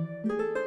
Música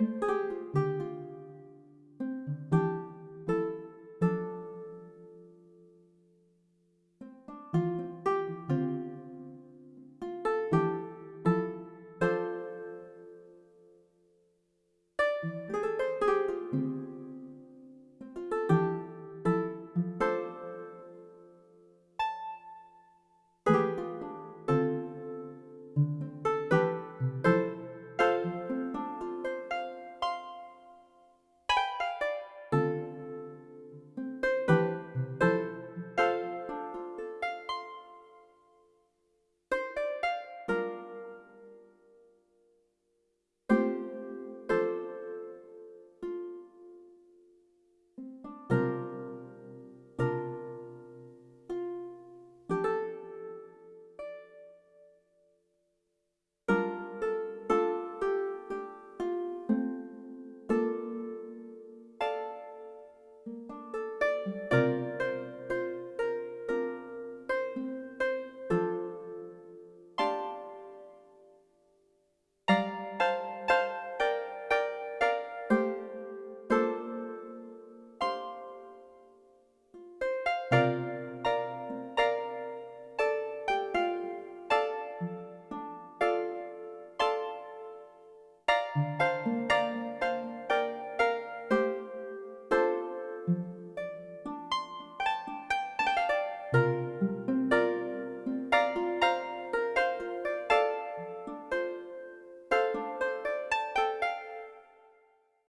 you